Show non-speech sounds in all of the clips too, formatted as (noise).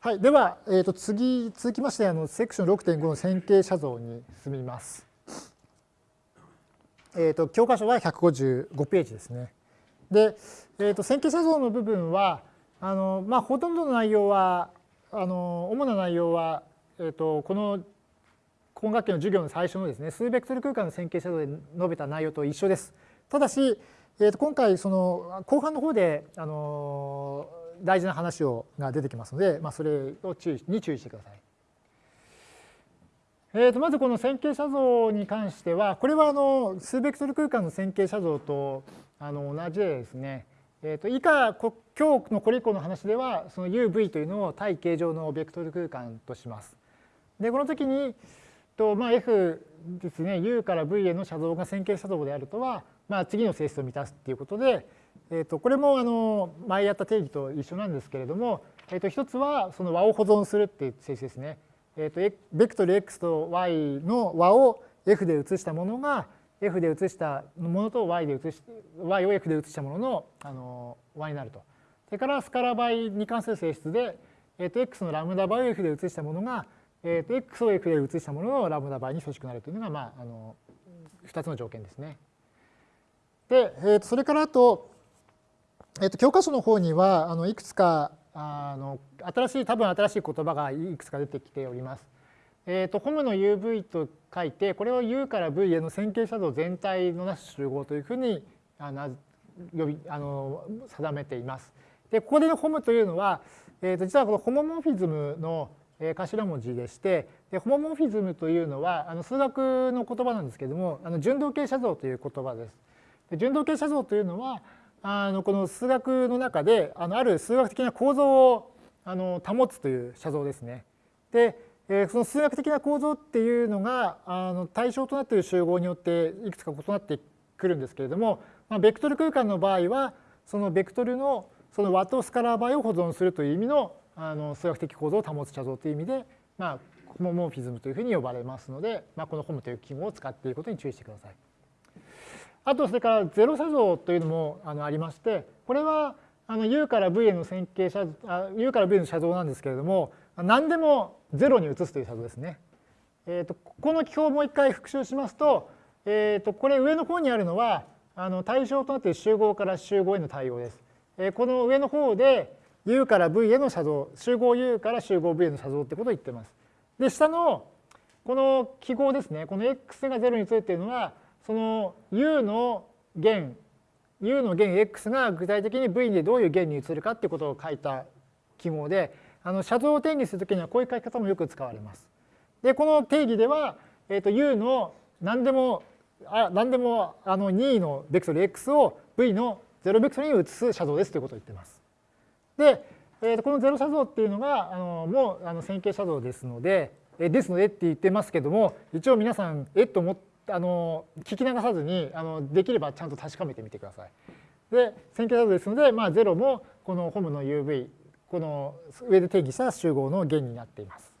はい、では、えー、と次続きましてあのセクション6.5の線形写像に進みます。えー、と教科書は155ページですね。で、えー、と線形写像の部分はあの、まあ、ほとんどの内容はあの主な内容は、えー、とこの今学期の授業の最初のですね数ベクトル空間の線形写像で述べた内容と一緒です。ただし、えー、と今回その後半の方であの大事な話をが出てきますので、まあ、それを注意に注意してください。えー、とまずこの線形写像に関してはこれはあの数ベクトル空間の線形写像とあの同じでですね、えー、と以下今日のこれ以降の話ではその UV というのを対形状のベクトル空間とします。でこの時にと、まあ、F ですね U から V への写像が線形写像であるとは、まあ、次の性質を満たすっていうことで、えー、とこれもあの前やった定義と一緒なんですけれども、えー、と一つはその和を保存するっていう性質ですね。えー、とベクトル x と y の和を f で移したものが f で移したものと y で移し y を f で移したもののあの和になると。それからスカラ倍に関する性質で、えー、と x のラムダ倍を f で移したものが、えー、と x を f で移したもののラムダ倍に等しくなるというのが、まあ、あの2つの条件ですね。で、えー、とそれからあとえっと、教科書の方にはあのいくつかあの新しい多分新しい言葉がいくつか出てきております。えっと、ホムの UV と書いてこれを U から V への線形写像全体のなす集合というふうにあの呼びあの定めています。でここでのホムというのは、えー、と実はこのホモモフィズムの頭文字でしてでホモモフィズムというのはあの数学の言葉なんですけれどもあの順動形写像という言葉です。で順動形写像というのはあのこの数学の中であのある数学的な構造をあの保つという写像ですね。で、え、その数学的な構造っていうのがあの対象となっている集合によっていくつか異なってくるんですけれども、まあ、ベクトル空間の場合はそのベクトルのその和とスカラー倍を保存するという意味のあの数学的構造を保つ写像という意味で、まあ、ホモモーフィズムというふうに呼ばれますので、まあ、このホムという記号を使っていることに注意してください。あとそれからゼロ写像というのもあのありましてこれはあの U から V への線形写あ U から V の写像なんですけれども何でも0に移すという写像ですね。えーと、この記法をもう一回復習しますと,、えーと、これ上の方にあるのはあの対象となっている集合から集合への対応です。えー、この上の方で U から V への写像集合 U から集合 V への写像ってことを言ってます。で下のこの記号ですねこの x が0に移るっていうのはその u の弦 u の弦 x が具体的に v でどういう弦に移るかっていうことを書いた記号であの写像を定義するときにはこういう書き方もよく使われます。でこの定義では、えー、と u の何でもあ何でもあの2のベクトル x を v の0ベクトルに移す写像ですということを言っています。で、えー、とこの0写像っていうのがあのもうあの線形写像ですので、えですのでって言ってますけども一応皆さんえっと思ってあの聞き流さずにあのできればちゃんと確かめてみてください。で線形画像ですので、まあ、0もこのホムの UV この上で定義した集合の弦になっています。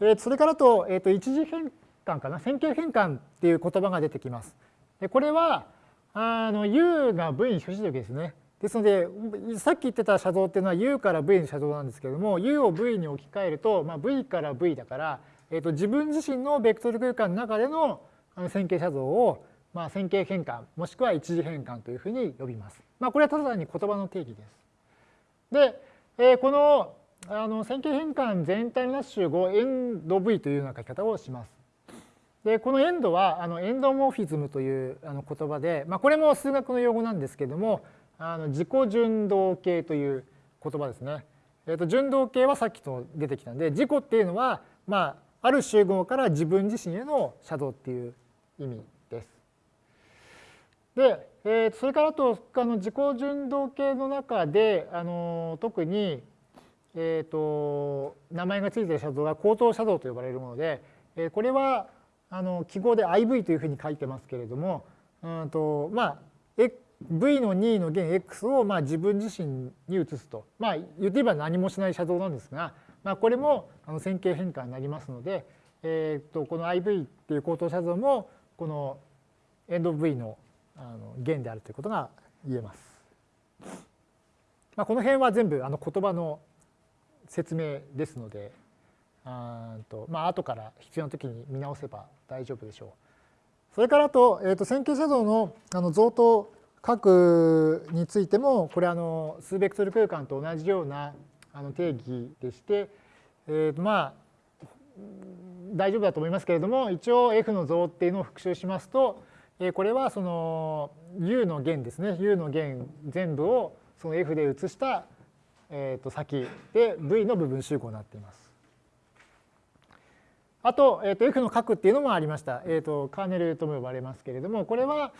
えそれからと,、えー、と一次変換かな？線形変換っていう言葉が出てきます。でこれはあの U が V に等しい時ですね。ですのでさっき言ってた写像っていうのは U から V の写像なんですけれども U を V に置き換えると、まあ、V から V だからえーと、自分自身のベクトル空間の中での線形写像を、まあ、線形変換もしくは一次変換というふうに呼びます。まあ、これはただ単に言葉の定義です。で、えー、このあの線形変換全体のなす集合エンド V というような書き方をします。でこのエンドはあのエンドモーフィズムというあの言葉で、まあ、これも数学の用語なんですけどもあの自己順動形という言葉ですね。えー、と順動形はさっきと出てきたんで自己っていうのはまあある集合から自分自身へのシャドウっていう意味です。で、えー、それからとあの自己順動形の中であの特に、えーと、名前が付いているシャドウが口頭シャドウと呼ばれるもので、えー、これはあの記号で IV というふうに書いてますけれども、うんとまあ、V の2の弦 X をまあ自分自身に移すと。まあ言ってみれば何もしないシャドウなんですが、まあ、これもあの線形変換になりますので、えー、とこの IV っていう口頭写像もこのエンド V のあの弦であるということが言えます。まあ、この辺は全部あの言葉の説明ですのであと、まあ後から必要な時に見直せば大丈夫でしょう。それからあと,、えー、と線形写像のあの像と角についてもこれあの数ベクトル空間と同じようなあの定義でして、えー、まあ大丈夫だと思いますけれども一応 F の像っていうのを復習しますとこれはその U の弦ですね U の弦全部をその F で写したえー、と先で V の部分集合になっています。あと,、えー、と F の角っていうのもありました。えー、とカーネルとも呼ばれますけれどもこれは、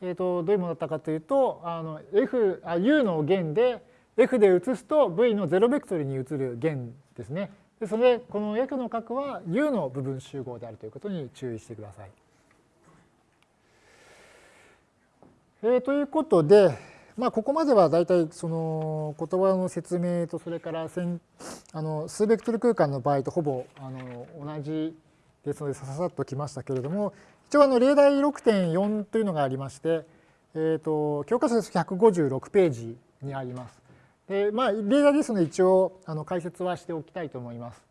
えー、とどういうものだったかというとあの F あ U の弦で F で写すと V の0ベクトルに移る弦ですね。でそれでこの F の角は U の部分集合であるということに注意してください。えー、ということで、まあ、ここまでは大体その言葉の説明とそれからあの数ベクトル空間の場合とほぼあの同じですのでささっときましたけれども一応あの例題6.4というのがありまして、えー、と教科書です156ページにあります。でまあ、例題ですので一応あの解説はしておきたいと思います。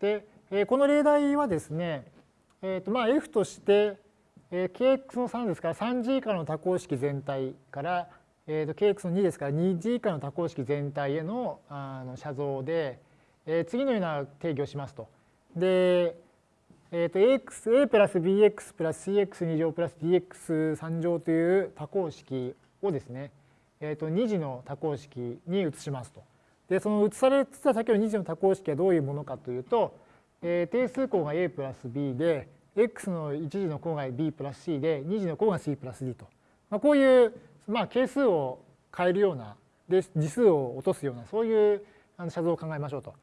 で、えこの例題はですね、えーとまあ、F として、えー kx の3ですから 3g 以下の多項式全体からえー、と kx の2ですから 2g 以下の多項式全体へのあの写像で、えー、次のような定義をしますと。で、えー、と ax a プラス bx プラス cx2 乗プラス dx3 乗という多項式をですね、えー、と2次の多項式に移しますと。でその移されつつあ先ほど2次の多項式はどういうものかというと、えー、定数項が a プラス b で x の1次の項が b プラス c で2次の項が c プラス d と。まあ、こういうまあ、係数を変えるようなで次数を落とすようなそういう写像を考えましょうと。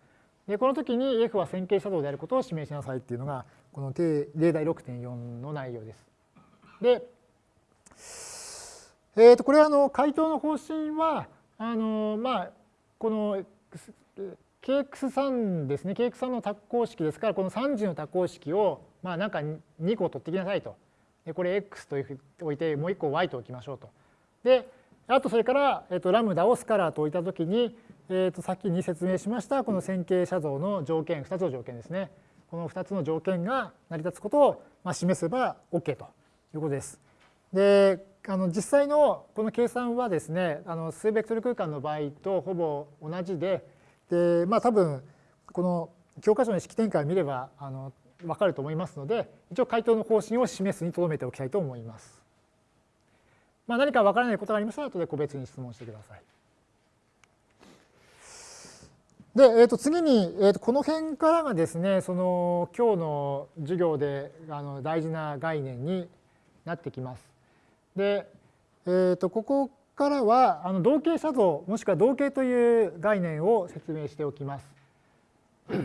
でこの時に F は線形写像であることを示しなさいっていうのがこの例題6.4の内容です。で、えー、とこれはあの回答の方針はあのまあこの KX3 ですね KX3 の多項式ですからこの3次の多項式をまあなんか2個取ってきなさいと。でこれ X と置いてもう1個 Y と置きましょうと。で、あとそれから、えっと、ラムダをスカラーと置いたときに、えっと、先に説明しましたこの線形写像の条件、2つの条件ですね。この2つの条件が成り立つことを、まあ、示せば OK ということです。で、あの実際のこの計算はですね、あの数ベクトル空間の場合とほぼ同じで、で、まあ多分この教科書の式展開を見ればあの分かると思いますので、一応回答の方針を示すにとどめておきたいと思います。まあ、何かわからないことがありましたら後で個別に質問してください。で、えー、と次に、えー、とこの辺からがですねその今日の授業であの大事な概念になってきます。で、えー、とここからはあの同型写像もしくは同型という概念を説明しておきます。(coughs)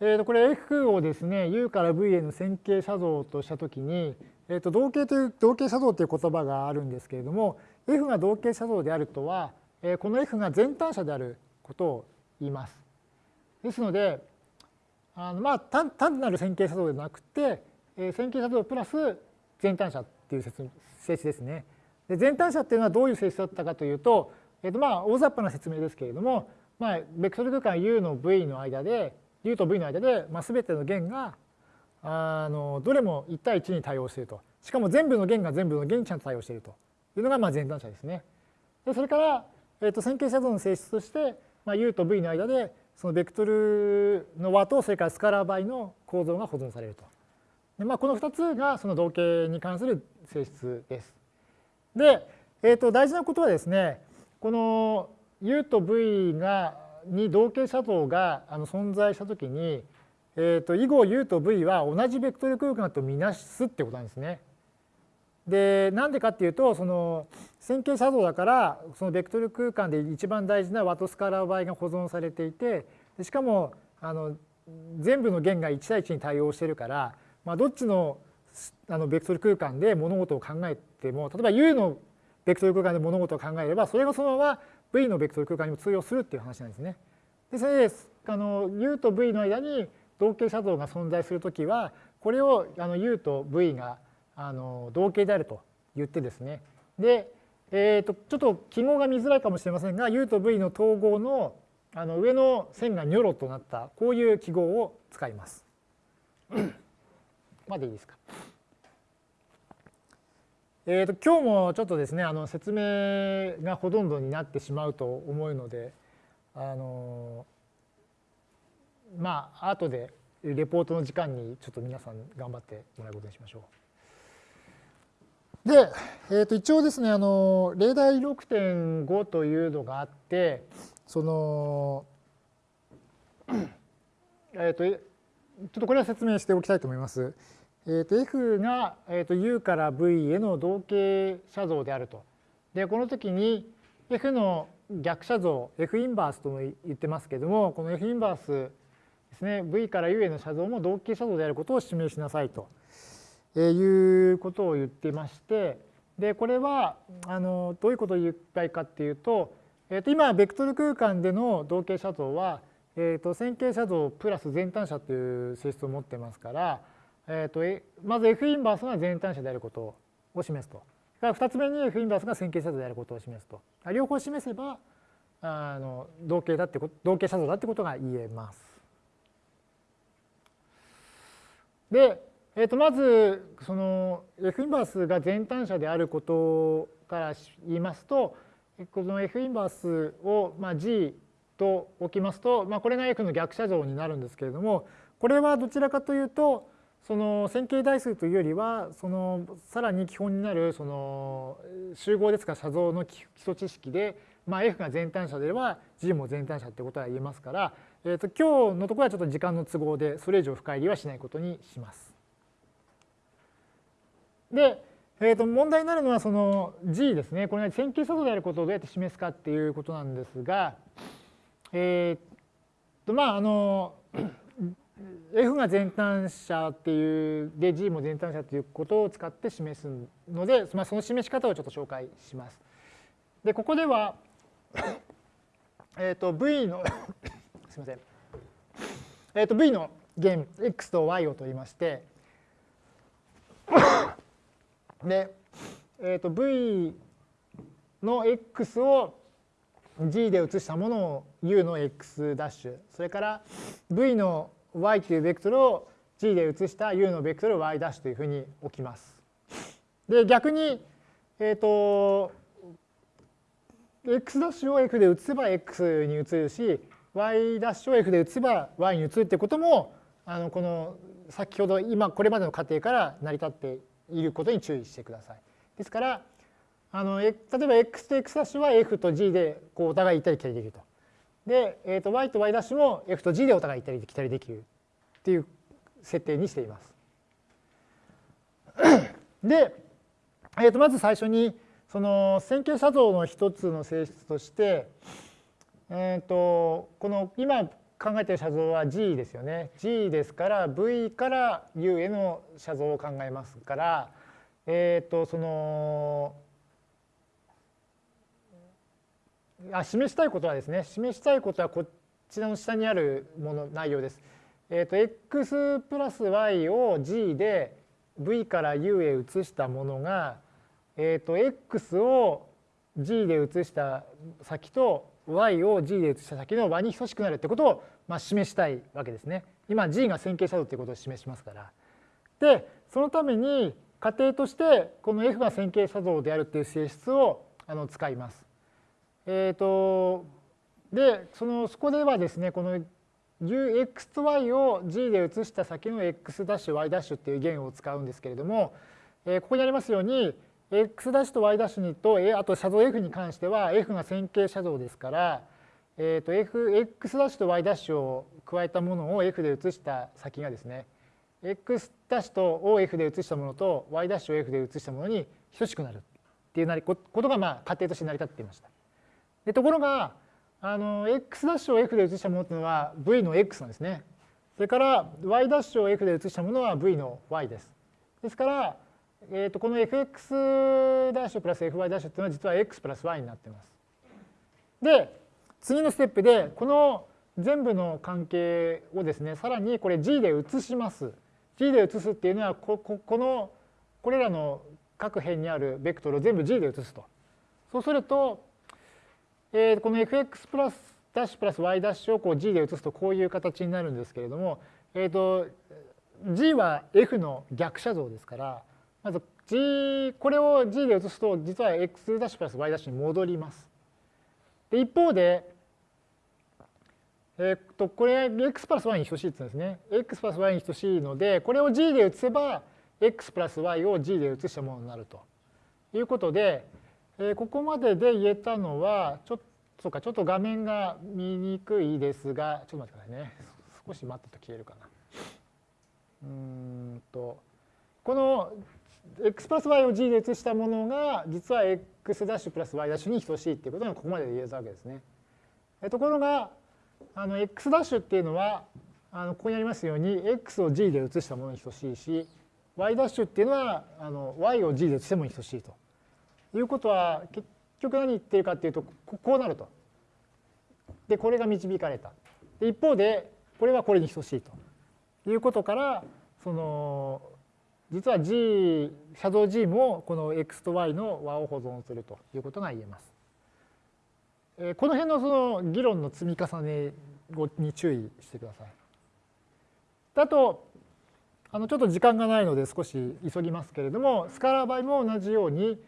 えとこれ F をですね U から V への線形写像としたときにえーと、同型という同型写像という言葉があるんですけれども F が同型写像であるとは、えー、この F が全単者であることを言います。ですのであのまあ単単なる線形写像ではなくて、えー、線形写像プラス全単者っていう性質ですね。で全単者っていうのはどういう性質だったかというと,、えーとまあ、大雑把な説明ですけれども、まあ、ベクトル空間 U の V の間で U と V の間で、まあ、全ての弦があのどれも1対1に対応していると。しかも全部の弦が全部の弦にちゃんと対応しているというのがまあ全単者ですね。でそれから、えー、と線形写像の性質として、まあ、U と V の間でそのベクトルの和とそれからスカラー倍の構造が保存されると。でまあ、この2つがその同型に関する性質です。で、えー、と大事なことはですねこの U と V がに同型写像があの存在したときにえーと、以後 u と v は同じベクトル空間とみなすってことなんですね。でなんでかっていうとその線形写像だからそのベクトル空間で一番大事なワトスカラー場合が保存されていてしかもあの全部の弦が1対1に対応してるから、まあ、どっちのあのベクトル空間で物事を考えても例えば U のベクトル空間で物事を考えればそれがそのまま V のベクトル空間にも通用するっていう話なんですね。でそれであの U と V の間に同型写像が存在するときはこれをあの U と V があの同型であると言ってですねでえー、とちょっと記号が見づらいかもしれませんが u と v の統合のあの上の線がニョロとなったこういう記号を使います。までいいですか？えーと、今日もちょっとですねあの説明がほとんどになってしまうと思うのであのまあ後でレポートの時間にちょっと皆さん頑張ってもらうことにしましょう。で、えー、と一応ですねあの例題6.5というのがあってそのえっ、とちょっとこれは説明しておきたいと思います。えー、と F が、えー、と U から V への同型写像であると。でこの時に F の逆写像 F インバースとも言ってますけどもこの F インバースですね V から U への写像も同型写像であることを示しなさいということを言ってましてでこれはあのどういうことを言いたいかっていうと,、えー、と今ベクトル空間での同型写像は、えー、と線形写像プラス全単写という性質を持ってますからえーと、まず F インバースが全単者であることを示すと。2つ目に F インバースが線形写像であることを示すと。両方示せばあの同型だって同型写像だってことが言えます。で、えー、とまずその F インバースが全単者であることから言いますとこの F インバースをまあ G と置きますと、まあ、これが F の逆写像になるんですけれどもこれはどちらかというとその線形代数というよりはそのさらに基本になるその集合ですか写像の基礎知識で、まあ、F が全単者であれば G も全単者ってことは言えますから、えー、と今日のところはちょっと時間の都合でそれ以上深入りはしないことにします。で、えー、と問題になるのはその G ですねこれが線形写像であることをどうやって示すかっていうことなんですが、えー、とまああの F が全単者っていうで G も全単者ということを使って示すので、まあ、その示し方をちょっと紹介します。でここではえと V の (coughs) すみません、えー、と V の弦 x と y を取りまして (coughs) で、えー、と V の x を G で移したものを U の x' それから V の y というベクトルを g で移した u のベクトル y' というふうに置きます。で逆に、えっ、ー、と x' を f で移せば x に移るし y' を f で移せば y に移るってこともあのこの先ほど今これまでの過程から成り立っていることに注意してください。ですからあの例えば x と x' は f と g でこうお互い行ったり来たりできると。で、えー、と y と y' も f と g でお互い行ったり来たりできるっていう設定にしています。(clears throat) で、えー、とまず最初にその線形写像の一つの性質として、えー、とこの今考えている写像は G ですよね。G ですから V から U への写像を考えますから、えっ、ー、とそのあ示したいことはですね示したいことはこちらの下にあるもの内容です。えっ、ー、と x プラス y を g で v から u へ移したものが、えっ、ー、と x を g で移した先と y を g で移した先の和に等しくなるってことを、まあ、示したいわけですね。今 g が線形写像っていうことを示しますから。でそのために仮定としてこの f が線形写像であるっていう性質をあの使います。えーと、でそのそこではですねこの x と y を g で移した先の x' y' っていう弦を使うんですけれども、えー、ここにありますように x' と y' にとあと写像 f に関しては f が線形写像ですから、えー、と f x' と y' を加えたものを f で移した先がですね x' とを f で移したものと y' を f で移したものに等しくなるっていうことがまあ仮定として成り立っていました。ところがあの x' を f で移したものというのは v の x なんですね。それから y' を f で移したものは v の y です。ですから、えー、とこの fx' プラス fy' というのは実は x プラス y になっています。で次のステップでこの全部の関係をですねさらにこれ g で移します。g で移すっていうのはこここのこれらの各辺にあるベクトルを全部 g で移すと。そうすると、えー、この fx プラスダッシュプラス y ダッシュをこう g で移すとこういう形になるんですけれども、えーと、g は f の逆写像ですからまず g これを g で移すと実は x ダッシュプラス y ダッシュに戻ります。で一方で、えっとこれ x プラス y に等しいって言うんですね。x プラス y に等しいのでこれを g で移せば x プラス y を g で移したものになるということで、えここまでで言えたのはちょっとそうかちょっと画面が見にくいですがちょっと待ってくださいね少し待ったと消えるかな。うんとこの x プラス y を g で移したものが実は x ダッシュプラス y ダッシュに等しいっていうことがここまでで言えたわけですね。ところがあの x ダッシュっていうのはあのここにありますように x を g で移したものに等しいし y' ダッシュっていうのはあの y を g で移しても等しいということは結局何言ってるかっていうとこうなると。でこれが導かれた。で一方でこれはこれに等しいということからその実は G シャドウ G もこの x と y の和を保存するということが言えます。えこの辺のその議論の積み重ねに注意してください。あとあのちょっと時間がないので少し急ぎますけれどもスカラー場合も同じように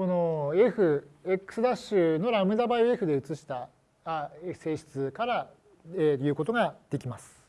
この f x' ダッシュのラムダ倍を f で移した性質から言うことができます。